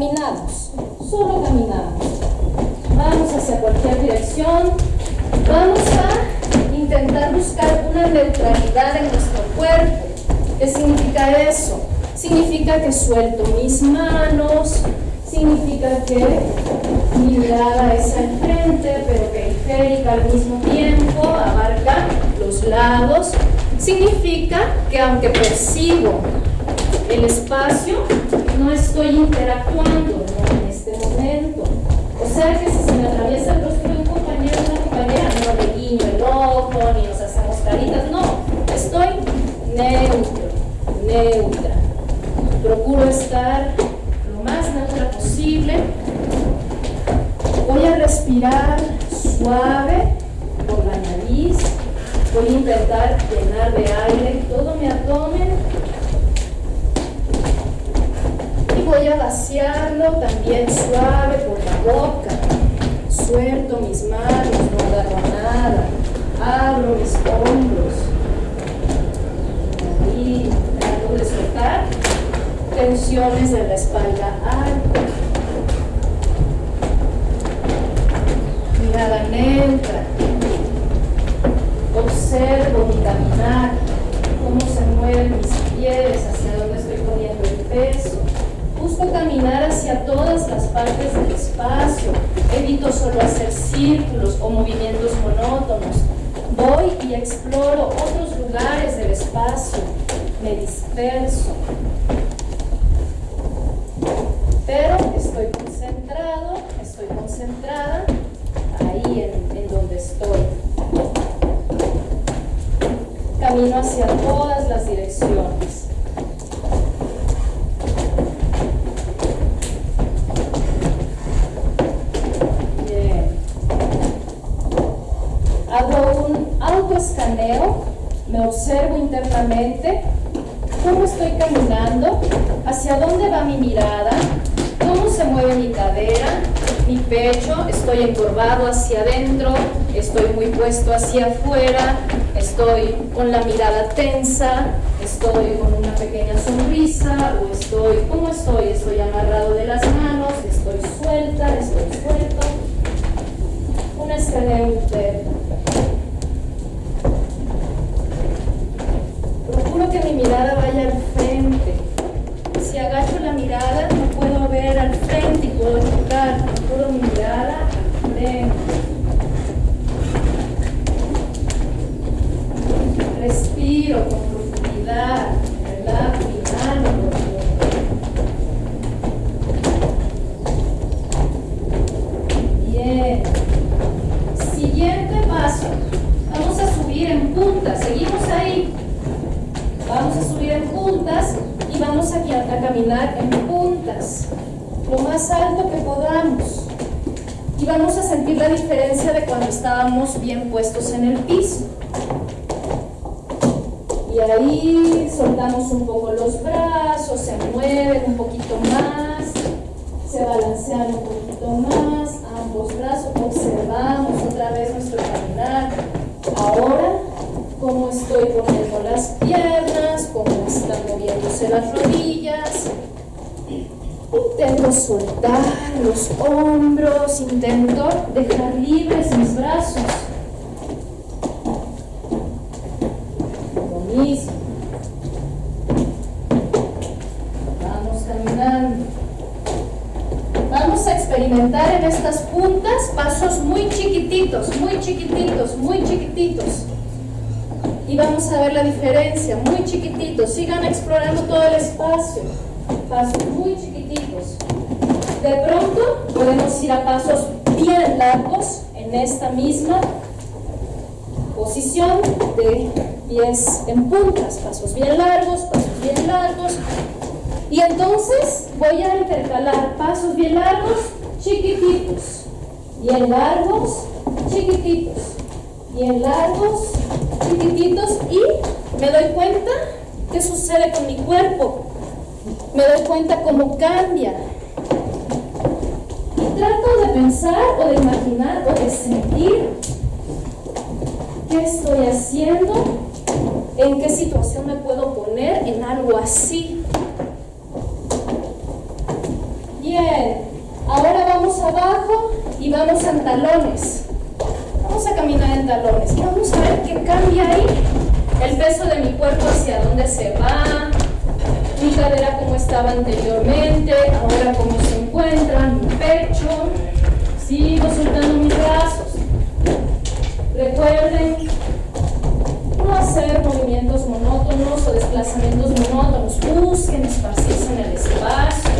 caminamos, solo caminamos. Vamos hacia cualquier dirección. Vamos a intentar buscar una neutralidad en nuestro cuerpo. ¿Qué significa eso? Significa que suelto mis manos, significa que mi mirada es al frente, pero periférica al mismo tiempo, abarca los lados. Significa que aunque percibo el espacio, no estoy interactuando en este momento. O sea que si se me atraviesa el rostro de un compañero una compañera, no le guiño el ojo, ni nos hacemos caritas, no. Estoy neutro, neutra. Procuro estar lo más neutra posible. Voy a respirar suave por la nariz. Voy a intentar llenar de aire todo mi abdomen voy a vaciarlo también suave por la boca. Suelto mis manos, no agarro nada. Abro mis hombros. Ahí trato de soltar tensiones de la espalda alta. Mirada neutra. Observo mi caminar, cómo se mueven mis pies, hacia dónde estoy poniendo el peso Busco caminar hacia todas las partes del espacio. Evito solo hacer círculos o movimientos monótonos. Voy y exploro otros lugares del espacio. Me disperso. Pero estoy concentrado, estoy concentrada ahí en, en donde estoy. Camino hacia todas las direcciones. escaneo, me observo internamente, cómo estoy caminando, hacia dónde mi mirada, cómo se mueve mi cadera, mi pecho, estoy encorvado hacia adentro, estoy muy puesto hacia afuera, estoy con la mirada tensa, estoy con una pequeña sonrisa o estoy, ¿cómo estoy? Estoy amarrado de las manos, estoy suelta, estoy suelto. Un escaneo interno. que mi mirada vaya al frente. Si agacho la mirada, no puedo ver al Puedo mi mirada al frente. Respiro con profundidad, relajo mi mano Bien. Siguiente paso. Vamos a subir en punta. Seguimos ahí. Vamos a subir en puntas y vamos a caminar en puntas, lo más alto que podamos. Y vamos a sentir la diferencia de cuando estábamos bien puestos en el piso. Y ahí soltamos un poco los brazos, se mueven un poquito más, se balancean un poquito más, ambos brazos, observamos otra vez nuestro caminar. Ahora cómo estoy poniendo las piernas, cómo están moviéndose las rodillas. Intento soltar los hombros, intento dejar libres mis brazos. Lo mismo. Vamos caminando. Vamos a experimentar en estas puntas pasos muy chiquititos, muy chiquititos, muy chiquititos y vamos a ver la diferencia, muy chiquititos, sigan explorando todo el espacio, pasos muy chiquititos. De pronto podemos ir a pasos bien largos en esta misma posición de pies en puntas, pasos bien largos, pasos bien largos. Y entonces voy a intercalar pasos bien largos, chiquititos, bien largos, chiquititos, bien largos, chiquititos y me doy cuenta qué sucede con mi cuerpo. Me doy cuenta cómo cambia. Y trato de pensar o de imaginar o de sentir qué estoy haciendo, en qué situación me puedo poner en algo así. Bien, ahora vamos abajo y vamos en talones. Vamos a caminar en talones. Vamos a ver qué cambia ahí. El peso de mi cuerpo hacia dónde se va. Mi cadera como estaba anteriormente. Ahora cómo se encuentra. Mi pecho. Sigo soltando mis brazos. Recuerden no hacer movimientos monótonos o desplazamientos monótonos. Busquen esparcirse en el espacio.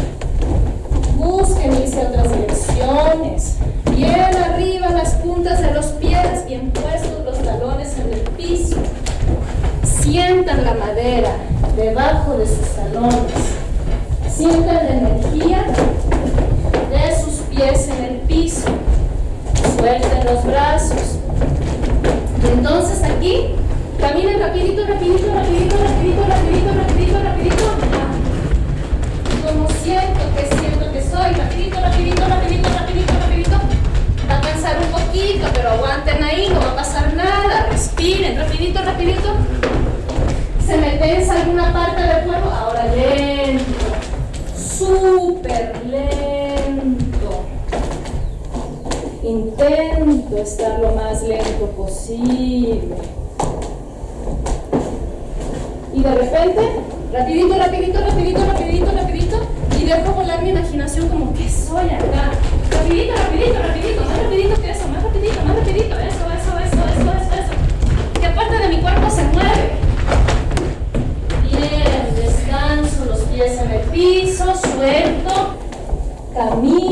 Busquen irse a otras direcciones. Bien arriba las puntas de los pies, bien puestos los talones en el piso. Sientan la madera debajo de sus talones. Sientan la energía de sus pies en el piso. Suelten los brazos. Y entonces aquí, caminen rapidito, rapidito, rapidito, rapidito, rapidito. Lento posible. Y de repente, rapidito, rapidito, rapidito, rapidito, rapidito, y dejo volar mi imaginación como que soy acá. Rapidito, rapidito, rapidito, más rapidito que eso, más rapidito, más rapidito, eso, eso, eso, eso, eso, eso. ¿Qué parte de mi cuerpo se mueve? Bien, descanso, los pies en el piso, suelto, camino,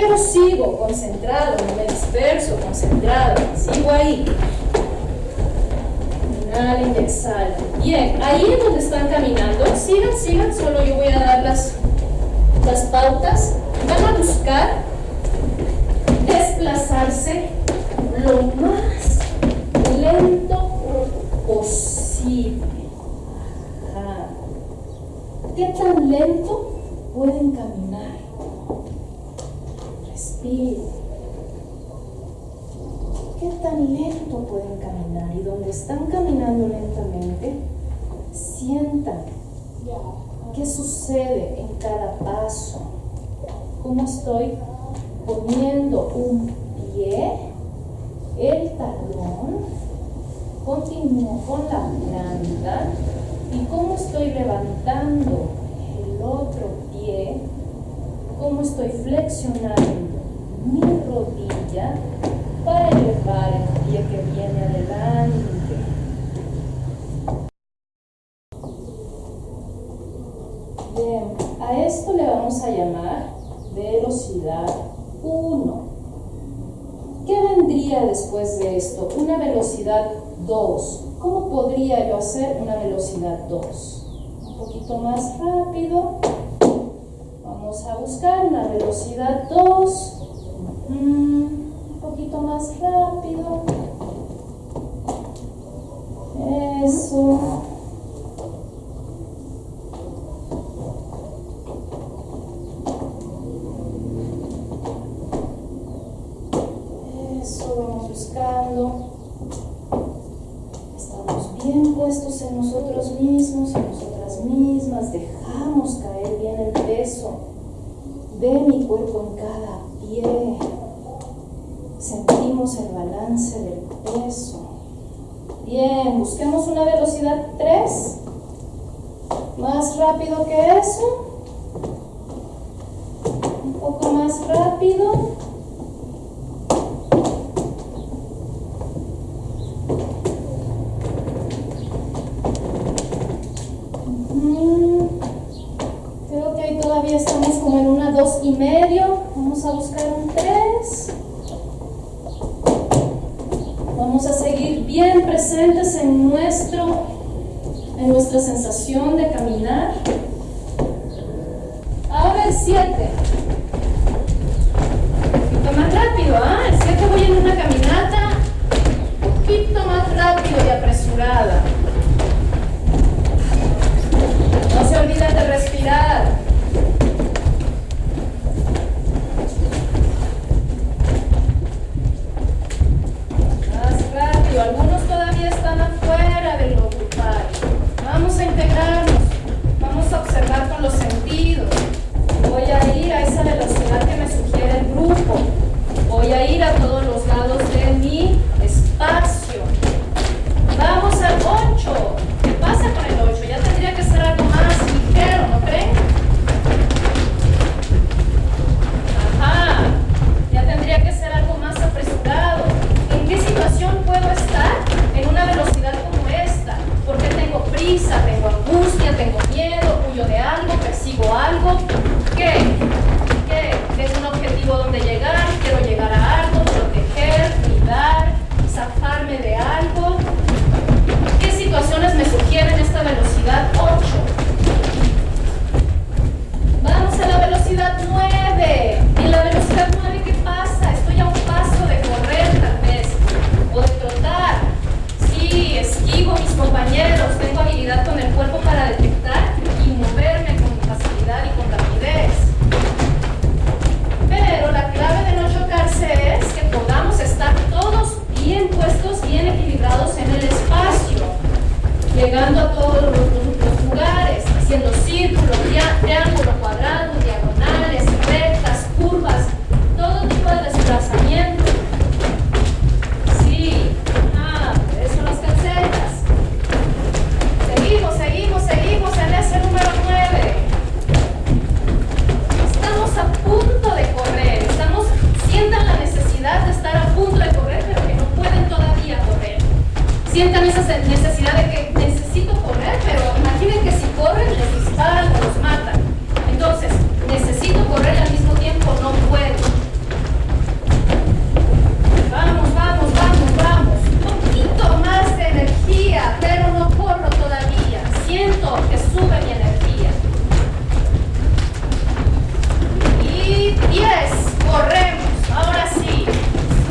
pero sigo concentrado, no me disperso, concentrado, sigo ahí. Inhala y exhala. Bien, ahí es donde están caminando, sigan, sigan, solo yo voy a dar las, las pautas. Van a buscar desplazarse lo más lento posible. Ajá. ¿Qué tan lento pueden caminar? Respiren. ¿Qué tan lento pueden caminar? Y donde están caminando lentamente, sientan qué sucede en cada paso. ¿Cómo estoy poniendo un pie, el talón, continúo con la planta y cómo estoy levantando el otro pie, cómo estoy flexionando mi rodilla para elevar el pie que viene adelante. Bien, a esto le vamos a llamar velocidad 1. ¿Qué vendría después de esto? Una velocidad 2. ¿Cómo podría yo hacer una velocidad 2? Un poquito más rápido. Vamos a buscar una velocidad 2. un poquito más rápido. Eso. Eso, vamos buscando. Estamos bien puestos en nosotros mismos, en nosotras mismas. Dejamos caer bien el peso de mi cuerpo en cada pie. El balance del peso. Bien, busquemos una velocidad 3. Más rápido que eso. Un poco más rápido. Creo que ahí todavía estamos como en una dos y medio. Vamos a buscar un 3. Vamos a seguir bien presentes en nuestro, en nuestra sensación de caminar. Ahora el 7. Un poquito más rápido, ¿ah? El 7 voy en una caminata un poquito más rápido y apresurada.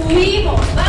구이버섯